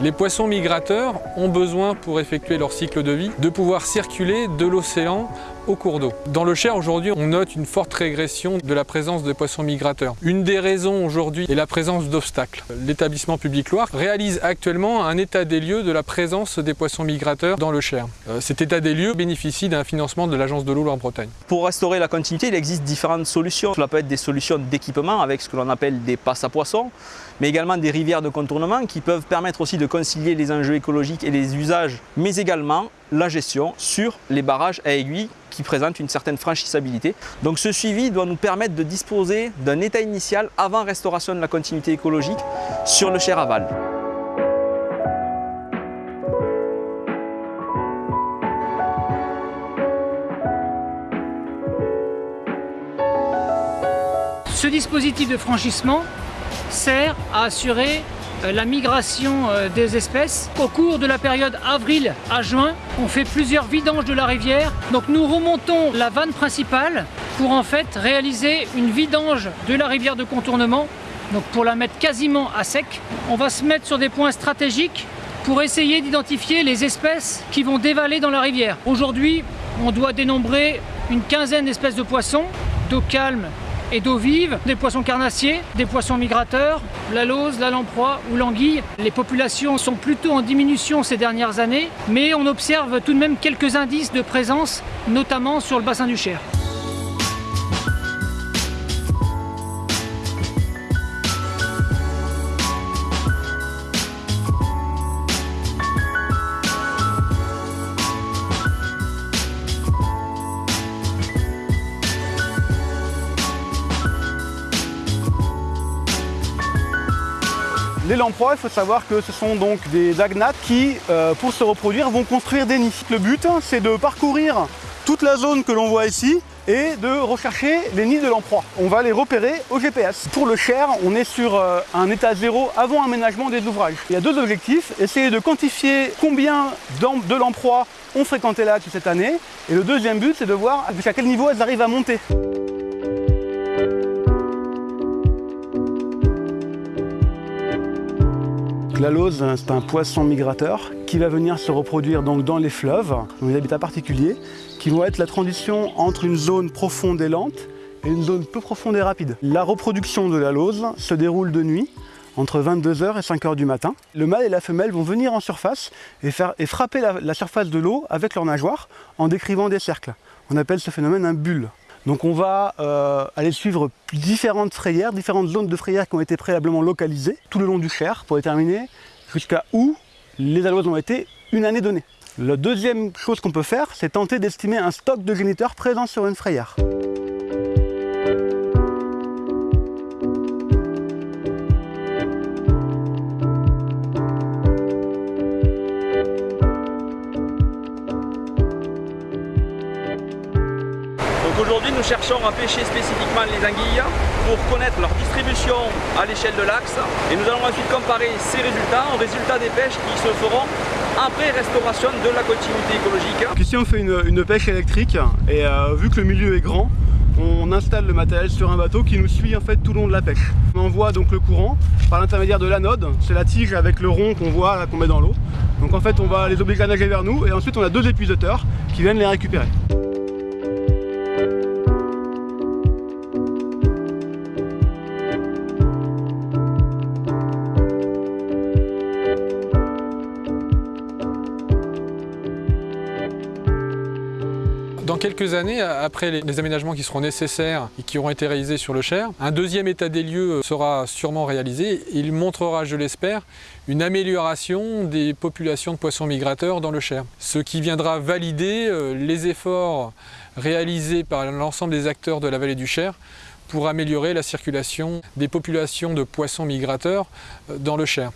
Les poissons migrateurs ont besoin, pour effectuer leur cycle de vie, de pouvoir circuler de l'océan cours d'eau. Dans le Cher, aujourd'hui, on note une forte régression de la présence de poissons migrateurs. Une des raisons aujourd'hui est la présence d'obstacles. L'établissement public Loire réalise actuellement un état des lieux de la présence des poissons migrateurs dans le Cher. Euh, cet état des lieux bénéficie d'un financement de l'Agence de l'eau Loire-Bretagne. Pour restaurer la continuité, il existe différentes solutions. Cela peut être des solutions d'équipement avec ce que l'on appelle des passes à poissons, mais également des rivières de contournement qui peuvent permettre aussi de concilier les enjeux écologiques et les usages, mais également la gestion sur les barrages à aiguilles qui présentent une certaine franchissabilité. Donc ce suivi doit nous permettre de disposer d'un état initial avant restauration de la continuité écologique sur le Cher aval. Ce dispositif de franchissement sert à assurer la migration euh, des espèces. Au cours de la période avril à juin, on fait plusieurs vidanges de la rivière. Donc nous remontons la vanne principale pour en fait réaliser une vidange de la rivière de contournement. Donc pour la mettre quasiment à sec, on va se mettre sur des points stratégiques pour essayer d'identifier les espèces qui vont dévaler dans la rivière. Aujourd'hui, on doit dénombrer une quinzaine d'espèces de poissons, d'eau calme et d'eau vive, des poissons carnassiers, des poissons migrateurs, la lauze, la lamproie ou l'anguille. Les populations sont plutôt en diminution ces dernières années, mais on observe tout de même quelques indices de présence, notamment sur le bassin du Cher. Les lamproies, il faut savoir que ce sont donc des agnates qui, euh, pour se reproduire, vont construire des nids. Le but, c'est de parcourir toute la zone que l'on voit ici et de rechercher les nids de lamproie. On va les repérer au GPS. Pour le Cher, on est sur euh, un état zéro avant aménagement des ouvrages. Il y a deux objectifs, essayer de quantifier combien de lamproies ont fréquenté là cette année et le deuxième but, c'est de voir jusqu'à quel niveau elles arrivent à monter. La lauze, c'est un poisson migrateur qui va venir se reproduire donc dans les fleuves, dans les habitats particuliers, qui vont être la transition entre une zone profonde et lente et une zone peu profonde et rapide. La reproduction de la lauze se déroule de nuit, entre 22h et 5h du matin. Le mâle et la femelle vont venir en surface et frapper la, la surface de l'eau avec leurs nageoires en décrivant des cercles. On appelle ce phénomène un bulle. Donc on va euh, aller suivre différentes frayères, différentes zones de frayères qui ont été préalablement localisées tout le long du Cher pour déterminer jusqu'à où les alouages ont été une année donnée. La deuxième chose qu'on peut faire, c'est tenter d'estimer un stock de géniteurs présents sur une frayère. Aujourd'hui, nous cherchons à pêcher spécifiquement les anguilles pour connaître leur distribution à l'échelle de l'axe et nous allons ensuite comparer ces résultats aux résultats des pêches qui se feront après restauration de la continuité écologique. Ici on fait une, pêche électrique et euh, vu que le milieu est grand, on installe le matériel sur un bateau qui nous suit en fait tout le long de la pêche. On envoie donc le courant par l'intermédiaire de l'anode, c'est la tige avec le rond qu'on voit qu'on met dans l'eau. Donc en fait on va les obliger à nager vers nous et ensuite on a deux épuisateurs qui viennent les récupérer. Quelques années, après les aménagements qui seront nécessaires et qui auront été réalisés sur le Cher, un deuxième état des lieux sera sûrement réalisé. Il montrera, je l'espère, une amélioration des populations de poissons migrateurs dans le Cher. Ce qui viendra valider euh, les efforts réalisés par l'ensemble des acteurs de la vallée du Cher pour améliorer la circulation des populations de poissons migrateurs euh, dans le Cher.